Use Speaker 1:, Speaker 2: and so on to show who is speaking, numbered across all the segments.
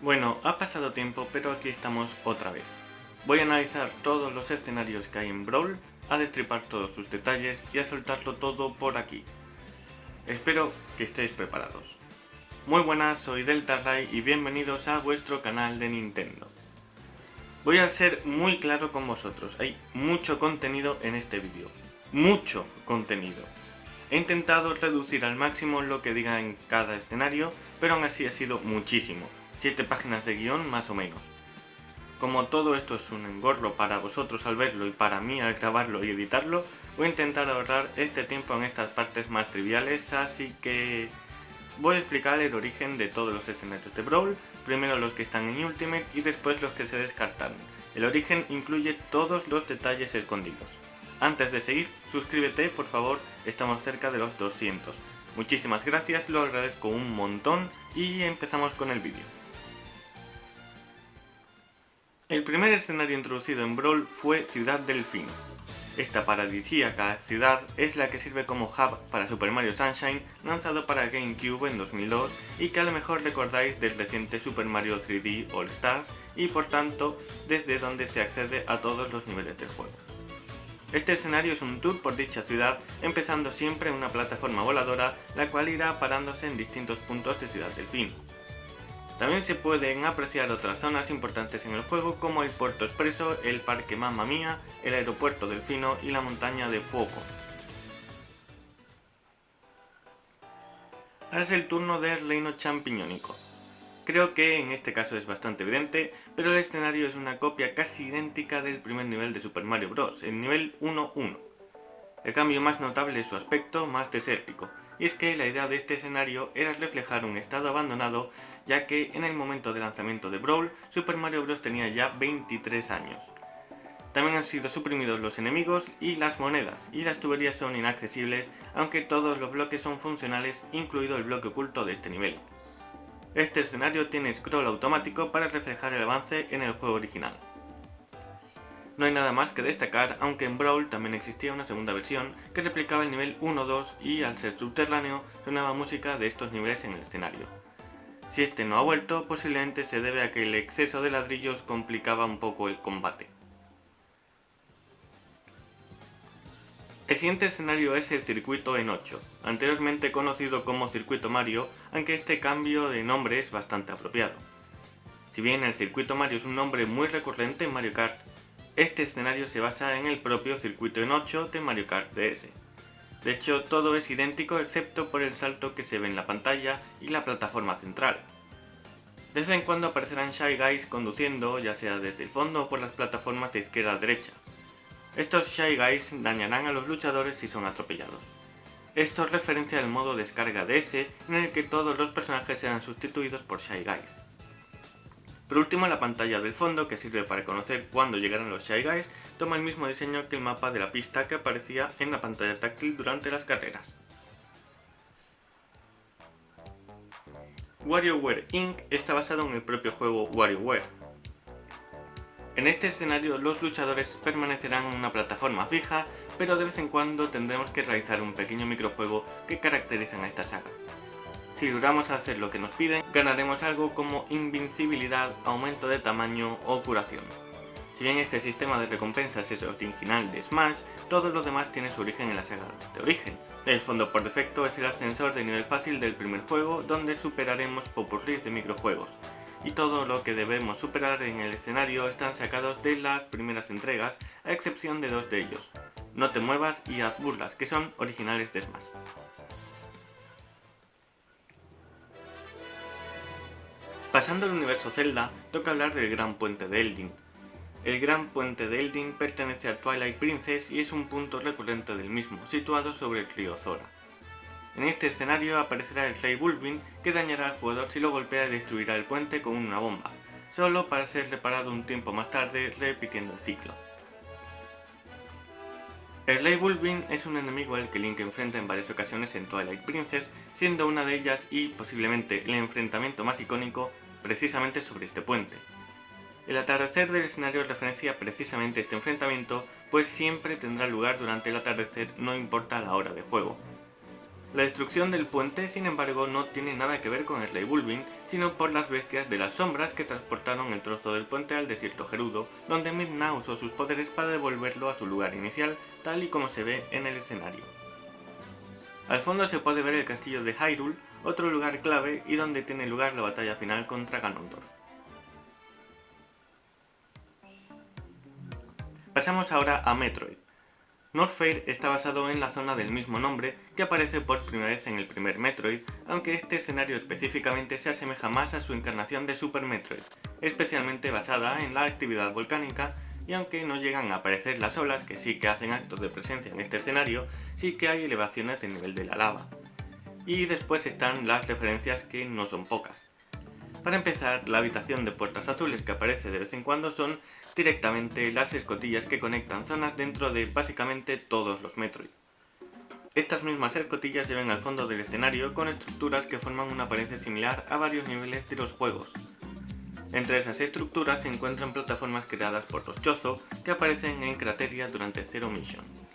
Speaker 1: Bueno, ha pasado tiempo, pero aquí estamos otra vez. Voy a analizar todos los escenarios que hay en Brawl, a destripar todos sus detalles y a soltarlo todo por aquí. Espero que estéis preparados. Muy buenas, soy Delta y bienvenidos a vuestro canal de Nintendo. Voy a ser muy claro con vosotros, hay mucho contenido en este vídeo. Mucho contenido. He intentado reducir al máximo lo que diga en cada escenario, pero aún así ha sido muchísimo. 7 páginas de guion más o menos. Como todo esto es un engorro para vosotros al verlo y para mí al grabarlo y editarlo, voy a intentar ahorrar este tiempo en estas partes más triviales, así que voy a explicar el origen de todos los escenarios de Brawl, primero los que están en Ultimate y después los que se descartan. El origen incluye todos los detalles escondidos. Antes de seguir, suscríbete por favor, estamos cerca de los 200. Muchísimas gracias, lo agradezco un montón y empezamos con el vídeo. El primer escenario introducido en Brawl fue Ciudad Delfín. Esta paradisíaca ciudad es la que sirve como hub para Super Mario Sunshine, lanzado para GameCube en 2002 y que a lo mejor recordáis del reciente Super Mario 3D All Stars y por tanto desde donde se accede a todos los niveles del juego. Este escenario es un tour por dicha ciudad, empezando siempre en una plataforma voladora, la cual irá parándose en distintos puntos de Ciudad Delfín. También se pueden apreciar otras zonas importantes en el juego como el Puerto Expreso, el Parque Mamma Mía, el Aeropuerto Delfino y la Montaña de Fuego. Ahora es el turno del Reino Champiñónico. Creo que en este caso es bastante evidente, pero el escenario es una copia casi idéntica del primer nivel de Super Mario Bros., el nivel 1-1. El cambio más notable es su aspecto más desértico, y es que la idea de este escenario era reflejar un estado abandonado, ya que en el momento de lanzamiento de Brawl, Super Mario Bros. tenía ya 23 años. También han sido suprimidos los enemigos y las monedas, y las tuberías son inaccesibles, aunque todos los bloques son funcionales, incluido el bloque oculto de este nivel. Este escenario tiene scroll automático para reflejar el avance en el juego original. No hay nada más que destacar, aunque en Brawl también existía una segunda versión que replicaba el nivel 1-2 y al ser subterráneo sonaba música de estos niveles en el escenario. Si este no ha vuelto, posiblemente se debe a que el exceso de ladrillos complicaba un poco el combate. El siguiente escenario es el circuito en 8, anteriormente conocido como Circuito Mario, aunque este cambio de nombre es bastante apropiado. Si bien el Circuito Mario es un nombre muy recurrente en Mario Kart, este escenario se basa en el propio circuito en 8 de Mario Kart DS. De hecho, todo es idéntico excepto por el salto que se ve en la pantalla y la plataforma central. De vez en cuando aparecerán Shy Guys conduciendo, ya sea desde el fondo o por las plataformas de izquierda a derecha. Estos Shy Guys dañarán a los luchadores si son atropellados. Esto es referencia al modo descarga DS en el que todos los personajes serán sustituidos por Shy Guys. Por último, la pantalla del fondo, que sirve para conocer cuándo llegarán los Shy Guys, toma el mismo diseño que el mapa de la pista que aparecía en la pantalla táctil durante las carreras. WarioWare Inc. está basado en el propio juego WarioWare. En este escenario los luchadores permanecerán en una plataforma fija, pero de vez en cuando tendremos que realizar un pequeño microjuego que caracterizan a esta saga. Si logramos hacer lo que nos piden, ganaremos algo como invincibilidad, aumento de tamaño o curación. Si bien este sistema de recompensas es original de Smash, todo lo demás tiene su origen en la saga de origen. El fondo por defecto es el ascensor de nivel fácil del primer juego, donde superaremos popurris de microjuegos. Y todo lo que debemos superar en el escenario están sacados de las primeras entregas, a excepción de dos de ellos. No te muevas y haz burlas, que son originales de Smash. Pasando al universo Zelda, toca hablar del Gran Puente de Eldin. El Gran Puente de Eldin pertenece a Twilight Princess y es un punto recurrente del mismo, situado sobre el río Zora. En este escenario aparecerá el Rey Bulbin, que dañará al jugador si lo golpea y destruirá el puente con una bomba, solo para ser reparado un tiempo más tarde repitiendo el ciclo. El Rey Bulbin es un enemigo al que Link enfrenta en varias ocasiones en Twilight Princess, siendo una de ellas y posiblemente el enfrentamiento más icónico precisamente sobre este puente. El atardecer del escenario referencia precisamente este enfrentamiento, pues siempre tendrá lugar durante el atardecer no importa la hora de juego. La destrucción del puente, sin embargo, no tiene nada que ver con rey Bulbin, sino por las bestias de las sombras que transportaron el trozo del puente al desierto gerudo, donde Midna usó sus poderes para devolverlo a su lugar inicial, tal y como se ve en el escenario. Al fondo se puede ver el castillo de Hyrule, otro lugar clave y donde tiene lugar la batalla final contra Ganondorf. Pasamos ahora a Metroid. Norfair está basado en la zona del mismo nombre que aparece por primera vez en el primer Metroid, aunque este escenario específicamente se asemeja más a su encarnación de Super Metroid, especialmente basada en la actividad volcánica y aunque no llegan a aparecer las olas que sí que hacen actos de presencia en este escenario, sí que hay elevaciones del nivel de la lava. Y después están las referencias que no son pocas. Para empezar, la habitación de puertas azules que aparece de vez en cuando son directamente las escotillas que conectan zonas dentro de básicamente todos los Metroid. Estas mismas escotillas se ven al fondo del escenario con estructuras que forman una apariencia similar a varios niveles de los juegos. Entre esas estructuras se encuentran plataformas creadas por los que aparecen en Crateria durante Zero Mission.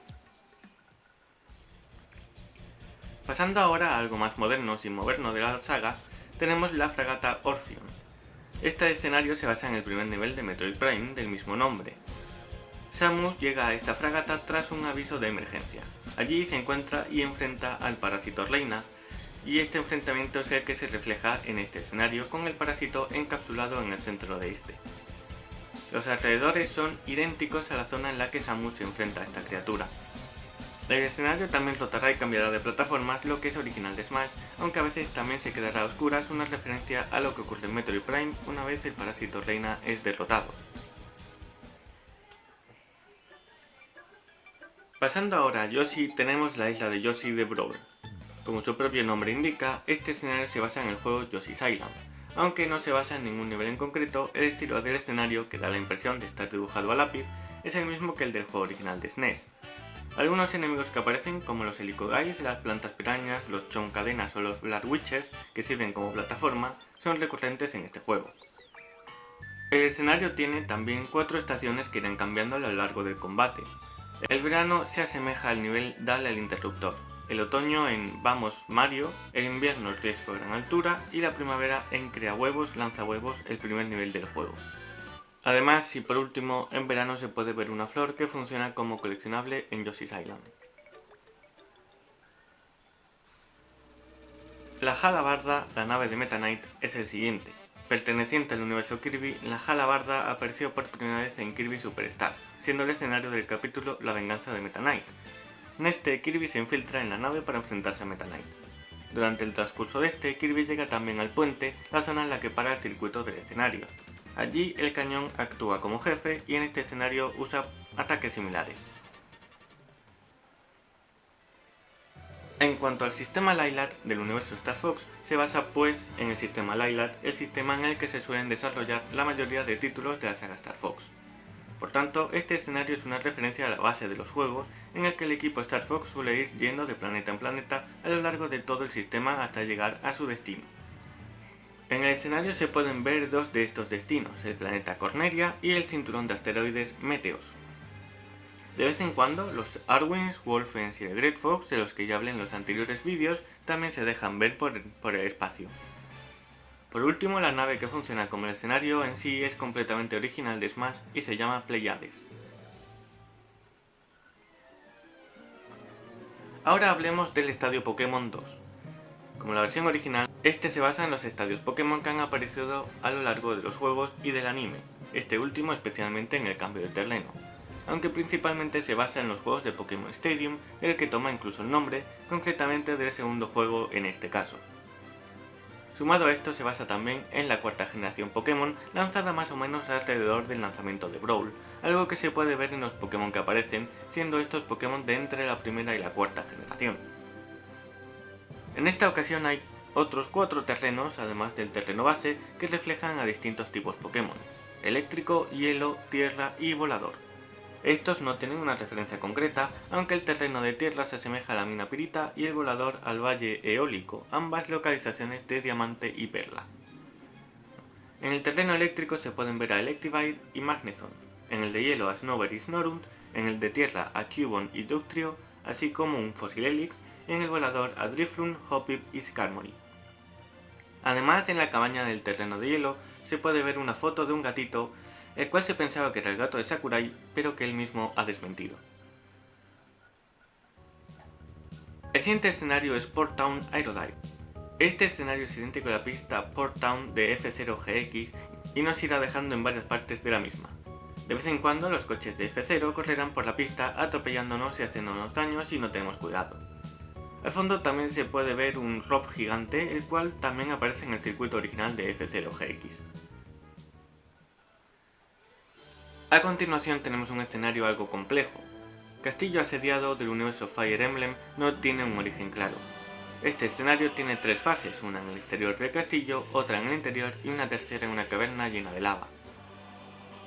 Speaker 1: Pasando ahora a algo más moderno sin movernos de la saga, tenemos la fragata Orpheon, este escenario se basa en el primer nivel de Metroid Prime del mismo nombre. Samus llega a esta fragata tras un aviso de emergencia. Allí se encuentra y enfrenta al parásito Reina, y este enfrentamiento es el que se refleja en este escenario con el parásito encapsulado en el centro de este. Los alrededores son idénticos a la zona en la que Samus se enfrenta a esta criatura, el escenario también rotará y cambiará de plataformas, lo que es original de Smash, aunque a veces también se quedará a oscuras una referencia a lo que ocurre en Metroid Prime una vez el parásito reina es derrotado. Pasando ahora a Yoshi, tenemos la isla de Yoshi de Brawl. Como su propio nombre indica, este escenario se basa en el juego Yoshi's Island. Aunque no se basa en ningún nivel en concreto, el estilo del escenario, que da la impresión de estar dibujado a lápiz, es el mismo que el del juego original de SNES. Algunos enemigos que aparecen, como los helicogais, las plantas pirañas, los choncadenas o los Black Witches, que sirven como plataforma, son recurrentes en este juego. El escenario tiene también cuatro estaciones que irán cambiando a lo largo del combate. El verano se asemeja al nivel Dale al interruptor, el otoño en Vamos Mario, el invierno el riesgo a gran altura y la primavera en Crea Huevos, Lanza Huevos, el primer nivel del juego. Además, y por último, en verano se puede ver una flor que funciona como coleccionable en Yoshi's Island. La Jalabarda, la nave de Meta Knight, es el siguiente. Perteneciente al universo Kirby, la Jalabarda apareció por primera vez en Kirby Superstar, siendo el escenario del capítulo La venganza de Meta Knight. En este, Kirby se infiltra en la nave para enfrentarse a Meta Knight. Durante el transcurso de este, Kirby llega también al puente, la zona en la que para el circuito del escenario, Allí el cañón actúa como jefe y en este escenario usa ataques similares. En cuanto al sistema Lylat del universo Star Fox, se basa pues en el sistema Lylat, el sistema en el que se suelen desarrollar la mayoría de títulos de la saga Star Fox. Por tanto, este escenario es una referencia a la base de los juegos, en el que el equipo Star Fox suele ir yendo de planeta en planeta a lo largo de todo el sistema hasta llegar a su destino. En el escenario se pueden ver dos de estos destinos, el planeta Corneria y el cinturón de asteroides Meteos. De vez en cuando, los Arwins, Wolfens y el Great Fox, de los que ya hablé en los anteriores vídeos, también se dejan ver por, por, el espacio. Por último, la nave que funciona como el escenario en sí es completamente original de Smash y se llama Pleiades. Ahora hablemos del Estadio Pokémon 2. Como la versión original, este se basa en los estadios Pokémon que han aparecido a lo largo de los juegos y del anime, este último especialmente en el cambio de terreno, aunque principalmente se basa en los juegos de Pokémon Stadium, del que toma incluso el nombre, concretamente del segundo juego en este caso. Sumado a esto se basa también en la cuarta generación Pokémon, lanzada más o menos alrededor del lanzamiento de Brawl, algo que se puede ver en los Pokémon que aparecen, siendo estos Pokémon de entre la primera y la cuarta generación. En esta ocasión hay otros cuatro terrenos, además del terreno base, que reflejan a distintos tipos Pokémon, eléctrico, hielo, tierra y volador. Estos no tienen una referencia concreta, aunque el terreno de tierra se asemeja a la mina pirita y el volador al valle eólico, ambas localizaciones de diamante y perla. En el terreno eléctrico se pueden ver a Electivire y Magnezone, en el de hielo a Snover y Snorunt, en el de tierra a Cubone y Ductrio, así como un Fossil Helix, en el volador a Driflun, Hopip y Skarmory. Además, en la cabaña del terreno de hielo se puede ver una foto de un gatito, el cual se pensaba que era el gato de Sakurai, pero que él mismo ha desmentido. El siguiente escenario es Port Town Aerodive. Este escenario es idéntico a la pista Port Town de F0GX y nos irá dejando en varias partes de la misma. De vez en cuando los coches de F0 correrán por la pista atropellándonos y haciéndonos daño si no tenemos cuidado. Al fondo también se puede ver un rob gigante, el cual también aparece en el circuito original de F0GX. A continuación tenemos un escenario algo complejo. Castillo asediado del universo Fire Emblem no tiene un origen claro. Este escenario tiene tres fases, una en el exterior del castillo, otra en el interior y una tercera en una caverna llena de lava.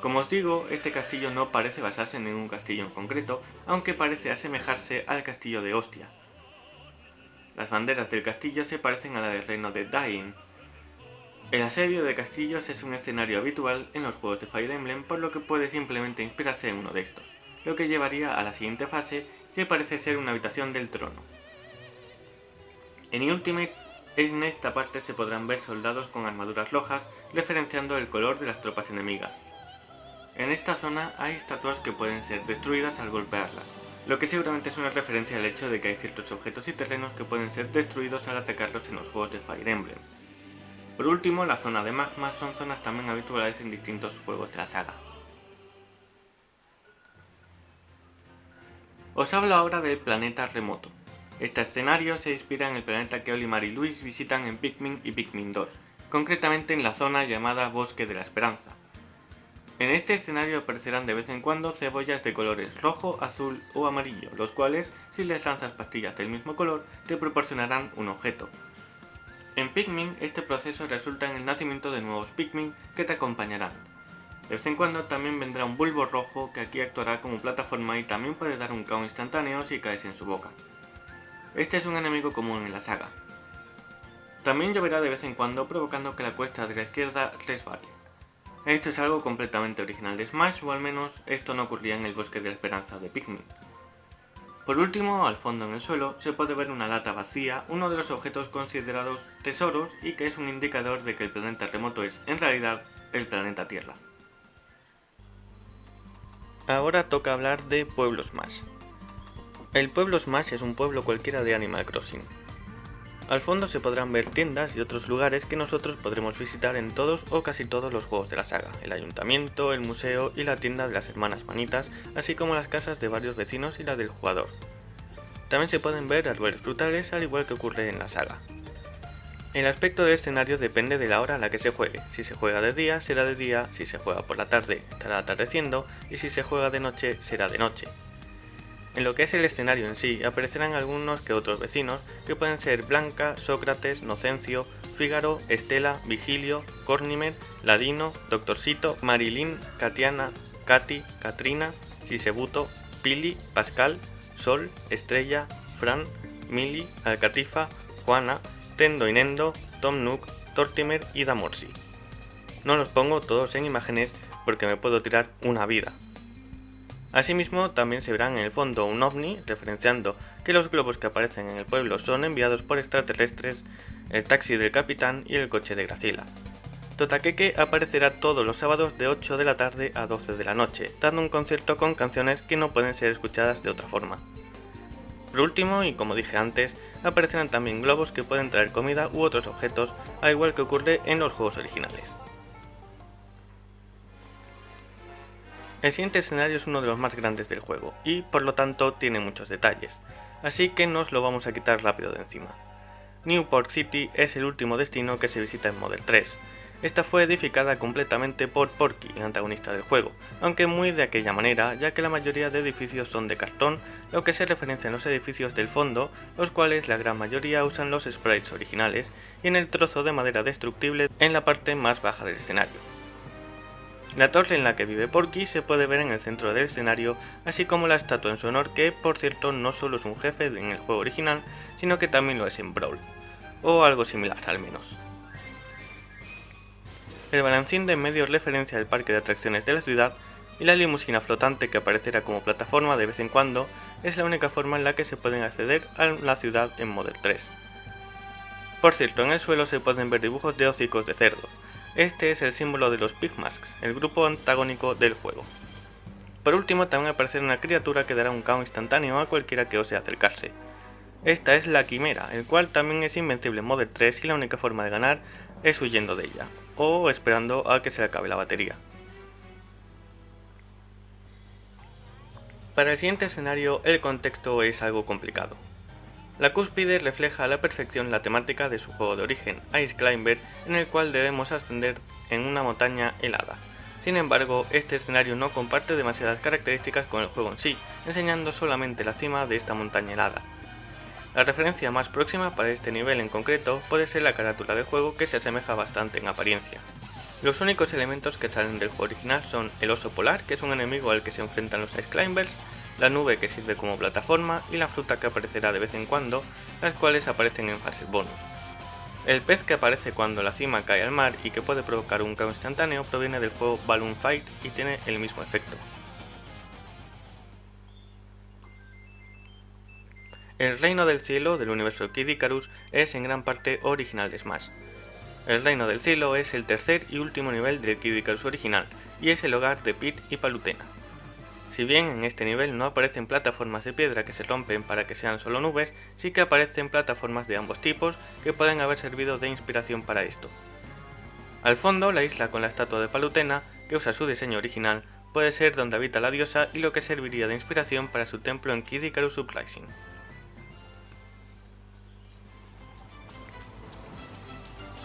Speaker 1: Como os digo, este castillo no parece basarse en ningún castillo en concreto, aunque parece asemejarse al castillo de Ostia. Las banderas del castillo se parecen a la del reino de Dain. El asedio de castillos es un escenario habitual en los juegos de Fire Emblem, por lo que puede simplemente inspirarse en uno de estos, lo que llevaría a la siguiente fase, que parece ser una habitación del trono. En Ultimate, en esta parte se podrán ver soldados con armaduras rojas, referenciando el color de las tropas enemigas. En esta zona hay estatuas que pueden ser destruidas al golpearlas, lo que seguramente es una referencia al hecho de que hay ciertos objetos y terrenos que pueden ser destruidos al atacarlos en los juegos de Fire Emblem. Por último, la zona de magma son zonas también habituales en distintos juegos de la saga. Os hablo ahora del planeta remoto. Este escenario se inspira en el planeta que Olimar y Luis visitan en Pikmin y Pikmin 2, concretamente en la zona llamada Bosque de la Esperanza, en este escenario aparecerán de vez en cuando cebollas de colores rojo, azul o amarillo, los cuales, si les lanzas pastillas del mismo color, te proporcionarán un objeto. En Pikmin, este proceso resulta en el nacimiento de nuevos Pikmin que te acompañarán. De vez en cuando también vendrá un bulbo rojo que aquí actuará como plataforma y también puede dar un KO instantáneo si caes en su boca. Este es un enemigo común en la saga. También lloverá de vez en cuando provocando que la cuesta de la izquierda resbale. Esto es algo completamente original de Smash, o al menos esto no ocurría en el Bosque de Esperanza de Pikmin. Por último, al fondo en el suelo, se puede ver una lata vacía, uno de los objetos considerados tesoros y que es un indicador de que el planeta remoto es, en realidad, el planeta Tierra. Ahora toca hablar de Pueblo Smash. El Pueblo Smash es un pueblo cualquiera de Animal Crossing, al fondo se podrán ver tiendas y otros lugares que nosotros podremos visitar en todos o casi todos los juegos de la saga, el ayuntamiento, el museo y la tienda de las hermanas manitas, así como las casas de varios vecinos y la del jugador. También se pueden ver árboles frutales al igual que ocurre en la saga. El aspecto del escenario depende de la hora a la que se juegue, si se juega de día será de día, si se juega por la tarde estará atardeciendo y si se juega de noche será de noche. En lo que es el escenario en sí, aparecerán algunos que otros vecinos, que pueden ser Blanca, Sócrates, Nocencio, Fígaro, Estela, Vigilio, Cornimer, Ladino, Doctorcito, Marilyn, Katiana, Katy, Katrina, Sisebuto, Pili, Pascal, Sol, Estrella, Fran, Mili, Alcatifa, Juana, Tendo y Nendo, Tom Nook, Tortimer y Damorsi. No los pongo todos en imágenes porque me puedo tirar una vida, Asimismo, también se verán en el fondo un ovni, referenciando que los globos que aparecen en el pueblo son enviados por extraterrestres, el taxi del capitán y el coche de Gracila. Totakeke aparecerá todos los sábados de 8 de la tarde a 12 de la noche, dando un concierto con canciones que no pueden ser escuchadas de otra forma. Por último, y como dije antes, aparecerán también globos que pueden traer comida u otros objetos, al igual que ocurre en los juegos originales. El siguiente escenario es uno de los más grandes del juego, y por lo tanto tiene muchos detalles, así que nos lo vamos a quitar rápido de encima. Newport City es el último destino que se visita en Model 3. Esta fue edificada completamente por Porky, el antagonista del juego, aunque muy de aquella manera, ya que la mayoría de edificios son de cartón, lo que se referencia en los edificios del fondo, los cuales la gran mayoría usan los sprites originales, y en el trozo de madera destructible en la parte más baja del escenario. La torre en la que vive Porky se puede ver en el centro del escenario, así como la estatua en su honor que, por cierto, no solo es un jefe en el juego original, sino que también lo es en Brawl, o algo similar al menos. El balancín de medio referencia al parque de atracciones de la ciudad, y la limusina flotante que aparecerá como plataforma de vez en cuando es la única forma en la que se pueden acceder a la ciudad en Model 3. Por cierto, en el suelo se pueden ver dibujos de hocicos de cerdo. Este es el símbolo de los Pigmasks, el grupo antagónico del juego. Por último, también aparecerá una criatura que dará un caos instantáneo a cualquiera que ose acercarse. Esta es la Quimera, el cual también es invencible en Model 3 y la única forma de ganar es huyendo de ella, o esperando a que se acabe la batería. Para el siguiente escenario el contexto es algo complicado. La cúspide refleja a la perfección la temática de su juego de origen, Ice Climber, en el cual debemos ascender en una montaña helada. Sin embargo, este escenario no comparte demasiadas características con el juego en sí, enseñando solamente la cima de esta montaña helada. La referencia más próxima para este nivel en concreto puede ser la carátula del juego que se asemeja bastante en apariencia. Los únicos elementos que salen del juego original son el oso polar, que es un enemigo al que se enfrentan los Ice Climbers, la nube que sirve como plataforma y la fruta que aparecerá de vez en cuando, las cuales aparecen en fases bonus. El pez que aparece cuando la cima cae al mar y que puede provocar un caos instantáneo proviene del juego Balloon Fight y tiene el mismo efecto. El Reino del Cielo del universo Kid Icarus es en gran parte original de Smash, el Reino del Cielo es el tercer y último nivel del Kid Icarus original, y es el hogar de Pit y Palutena. Si bien en este nivel no aparecen plataformas de piedra que se rompen para que sean solo nubes, sí que aparecen plataformas de ambos tipos que pueden haber servido de inspiración para esto. Al fondo, la isla con la estatua de Palutena, que usa su diseño original, puede ser donde habita la diosa y lo que serviría de inspiración para su templo en Kid Icarus Uprising.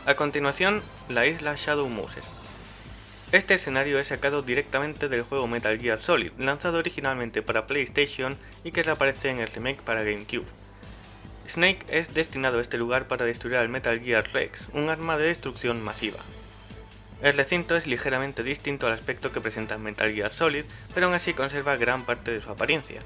Speaker 1: A continuación, la isla Shadow Moses. Este escenario es sacado directamente del juego Metal Gear Solid, lanzado originalmente para PlayStation y que reaparece en el remake para GameCube. Snake es destinado a este lugar para destruir al Metal Gear Rex, un arma de destrucción masiva. El recinto es ligeramente distinto al aspecto que presenta Metal Gear Solid, pero aún así conserva gran parte de su apariencia.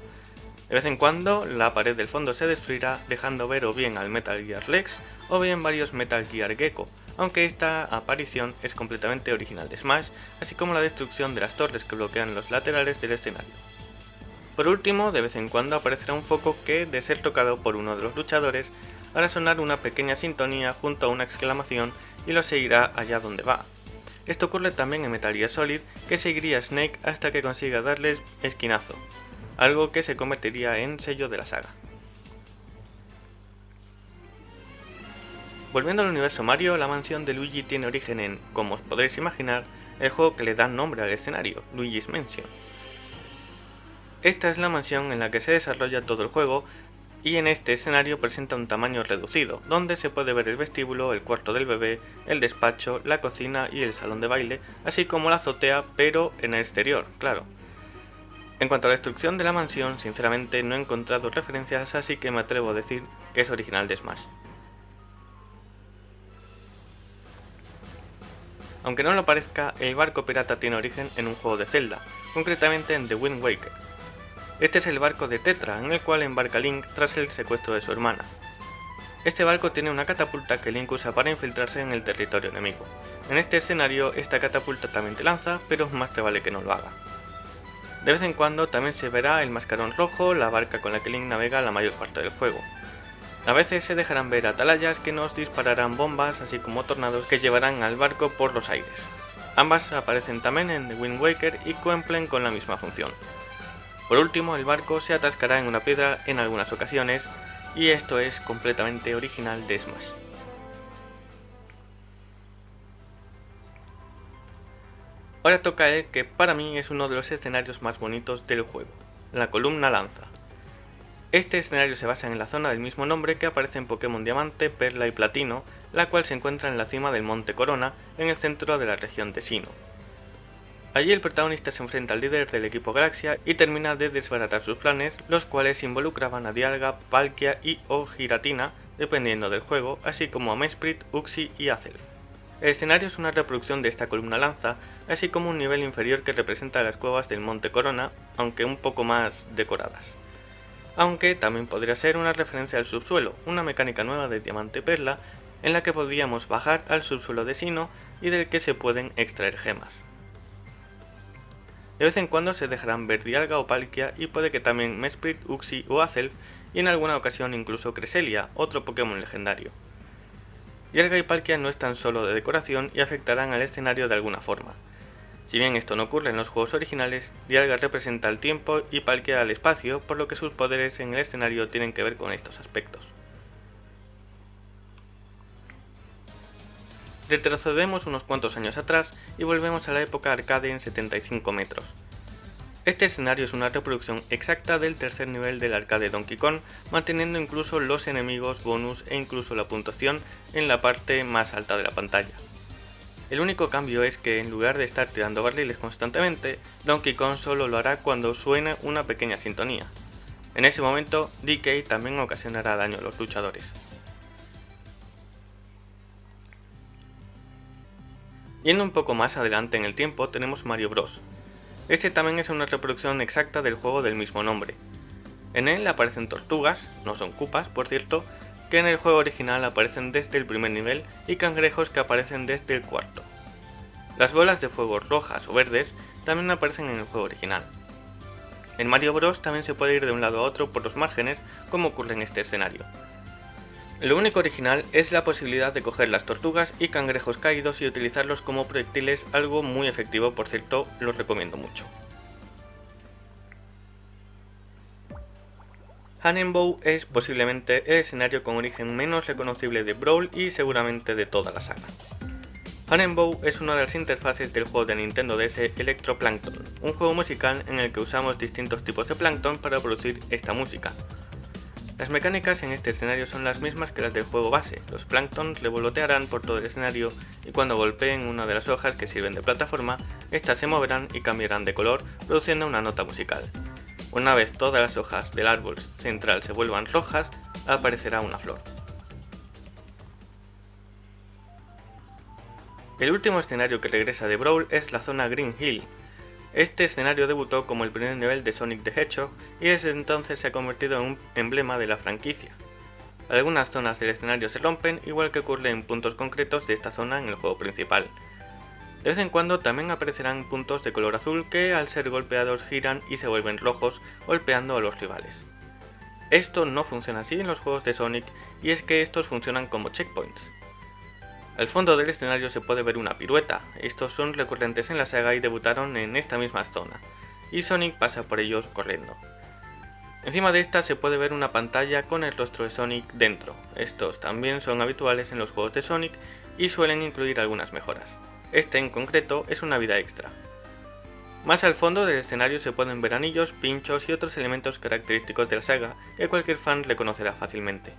Speaker 1: De vez en cuando, la pared del fondo se destruirá dejando ver o bien al Metal Gear Rex o bien varios Metal Gear Gecko, aunque esta aparición es completamente original de Smash, así como la destrucción de las torres que bloquean los laterales del escenario. Por último, de vez en cuando aparecerá un foco que, de ser tocado por uno de los luchadores, hará sonar una pequeña sintonía junto a una exclamación y lo seguirá allá donde va. Esto ocurre también en Metal Gear Solid, que seguiría Snake hasta que consiga darles esquinazo, algo que se convertiría en sello de la saga. Volviendo al universo Mario, la mansión de Luigi tiene origen en, como os podréis imaginar, el juego que le da nombre al escenario, Luigi's Mansion. Esta es la mansión en la que se desarrolla todo el juego y en este escenario presenta un tamaño reducido, donde se puede ver el vestíbulo, el cuarto del bebé, el despacho, la cocina y el salón de baile, así como la azotea, pero en el exterior, claro. En cuanto a la destrucción de la mansión, sinceramente no he encontrado referencias, así que me atrevo a decir que es original de Smash. Aunque no lo parezca, el barco pirata tiene origen en un juego de Zelda, concretamente en The Wind Waker. Este es el barco de Tetra, en el cual embarca Link tras el secuestro de su hermana. Este barco tiene una catapulta que Link usa para infiltrarse en el territorio enemigo. En este escenario, esta catapulta también te lanza, pero más te vale que no lo haga. De vez en cuando también se verá el mascarón rojo, la barca con la que Link navega la mayor parte del juego. A veces se dejarán ver atalayas que nos dispararán bombas, así como tornados que llevarán al barco por los aires. Ambas aparecen también en The Wind Waker y cumplen con la misma función. Por último, el barco se atascará en una piedra en algunas ocasiones, y esto es completamente original de Smash. Ahora toca el que para mí es uno de los escenarios más bonitos del juego, la columna lanza. Este escenario se basa en la zona del mismo nombre que aparece en Pokémon Diamante, Perla y Platino, la cual se encuentra en la cima del Monte Corona, en el centro de la región de Sino. Allí el protagonista se enfrenta al líder del equipo Galaxia y termina de desbaratar sus planes, los cuales involucraban a Dialga, Palkia y o Giratina, dependiendo del juego, así como a Mesprit, Uxie y Azelf. El escenario es una reproducción de esta columna lanza, así como un nivel inferior que representa las cuevas del Monte Corona, aunque un poco más decoradas aunque también podría ser una referencia al subsuelo, una mecánica nueva de Diamante Perla, en la que podríamos bajar al subsuelo de Sino y del que se pueden extraer gemas. De vez en cuando se dejarán ver Dialga o Palkia y puede que también Mesprit, Uxie o Azelf y en alguna ocasión incluso Cresselia, otro Pokémon legendario. Dialga y Palkia no están solo de decoración y afectarán al escenario de alguna forma. Si bien esto no ocurre en los juegos originales, Dialga representa el tiempo y Palkia al espacio, por lo que sus poderes en el escenario tienen que ver con estos aspectos. Retrocedemos unos cuantos años atrás y volvemos a la época arcade en 75 metros. Este escenario es una reproducción exacta del tercer nivel del arcade Donkey Kong, manteniendo incluso los enemigos, bonus e incluso la puntuación en la parte más alta de la pantalla. El único cambio es que en lugar de estar tirando barriles constantemente, Donkey Kong solo lo hará cuando suene una pequeña sintonía. En ese momento, DK también ocasionará daño a los luchadores. Yendo un poco más adelante en el tiempo tenemos Mario Bros. Este también es una reproducción exacta del juego del mismo nombre. En él aparecen tortugas, no son cupas por cierto, que en el juego original aparecen desde el primer nivel y cangrejos que aparecen desde el cuarto. Las bolas de fuego rojas o verdes también aparecen en el juego original. En Mario Bros también se puede ir de un lado a otro por los márgenes como ocurre en este escenario. Lo único original es la posibilidad de coger las tortugas y cangrejos caídos y utilizarlos como proyectiles, algo muy efectivo por cierto, los recomiendo mucho. Hannenbow es posiblemente el escenario con origen menos reconocible de Brawl y seguramente de toda la saga. Hannenbow es una de las interfaces del juego de Nintendo DS Electroplankton, un juego musical en el que usamos distintos tipos de plancton para producir esta música, las mecánicas en este escenario son las mismas que las del juego base, los plancton revolotearán por todo el escenario y cuando golpeen una de las hojas que sirven de plataforma, estas se moverán y cambiarán de color produciendo una nota musical. Una vez todas las hojas del árbol central se vuelvan rojas, aparecerá una flor. El último escenario que regresa de Brawl es la zona Green Hill, este escenario debutó como el primer nivel de Sonic the Hedgehog y desde entonces se ha convertido en un emblema de la franquicia. Algunas zonas del escenario se rompen, igual que ocurre en puntos concretos de esta zona en el juego principal. De vez en cuando también aparecerán puntos de color azul que al ser golpeados giran y se vuelven rojos, golpeando a los rivales. Esto no funciona así en los juegos de Sonic y es que estos funcionan como checkpoints. Al fondo del escenario se puede ver una pirueta, estos son recurrentes en la saga y debutaron en esta misma zona, y Sonic pasa por ellos corriendo. Encima de esta se puede ver una pantalla con el rostro de Sonic dentro, estos también son habituales en los juegos de Sonic y suelen incluir algunas mejoras. Este en concreto es una vida extra. Más al fondo del escenario se pueden ver anillos, pinchos y otros elementos característicos de la saga que cualquier fan reconocerá fácilmente.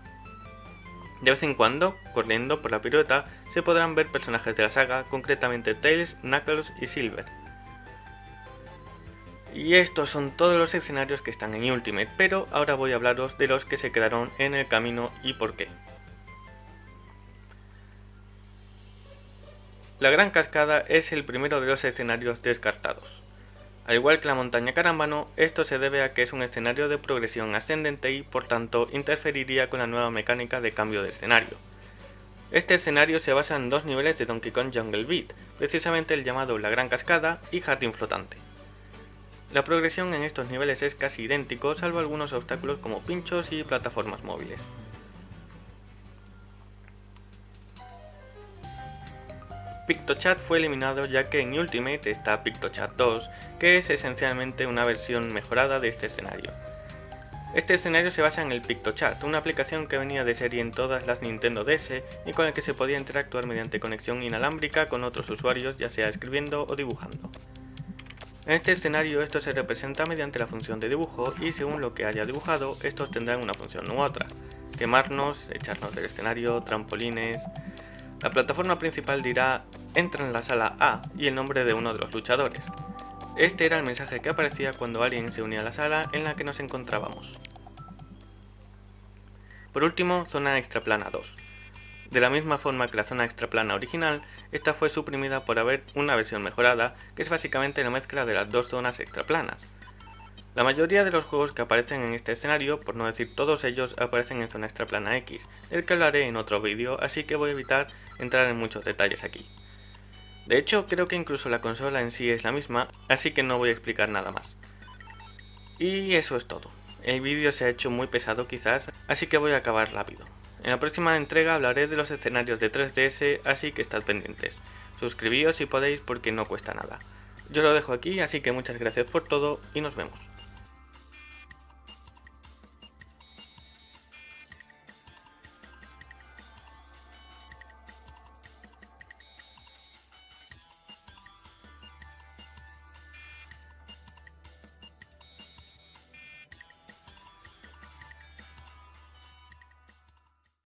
Speaker 1: De vez en cuando, corriendo por la pirueta, se podrán ver personajes de la saga, concretamente Tails, Knuckles y Silver. Y estos son todos los escenarios que están en Ultimate, pero ahora voy a hablaros de los que se quedaron en el camino y por qué. La Gran Cascada es el primero de los escenarios descartados. Al igual que la montaña Carámbano, esto se debe a que es un escenario de progresión ascendente y por tanto interferiría con la nueva mecánica de cambio de escenario. Este escenario se basa en dos niveles de Donkey Kong Jungle Beat, precisamente el llamado La Gran Cascada y Jardín Flotante. La progresión en estos niveles es casi idéntico, salvo algunos obstáculos como pinchos y plataformas móviles. PictoChat fue eliminado ya que en Ultimate está PictoChat 2, que es esencialmente una versión mejorada de este escenario. Este escenario se basa en el PictoChat, una aplicación que venía de serie en todas las Nintendo DS y con el que se podía interactuar mediante conexión inalámbrica con otros usuarios, ya sea escribiendo o dibujando. En este escenario esto se representa mediante la función de dibujo y según lo que haya dibujado, estos tendrán una función u otra. Quemarnos, echarnos del escenario, trampolines... La plataforma principal dirá entra en la sala A y el nombre de uno de los luchadores. Este era el mensaje que aparecía cuando alguien se unía a la sala en la que nos encontrábamos. Por último, zona extraplana 2. De la misma forma que la zona extraplana original, esta fue suprimida por haber una versión mejorada, que es básicamente la mezcla de las dos zonas extraplanas. La mayoría de los juegos que aparecen en este escenario, por no decir todos ellos, aparecen en zona extraplana X, del que hablaré en otro vídeo, así que voy a evitar entrar en muchos detalles aquí. De hecho, creo que incluso la consola en sí es la misma, así que no voy a explicar nada más. Y eso es todo. El vídeo se ha hecho muy pesado quizás, así que voy a acabar rápido. En la próxima entrega hablaré de los escenarios de 3DS, así que estad pendientes. Suscribíos si podéis porque no cuesta nada. Yo lo dejo aquí, así que muchas gracias por todo y nos vemos.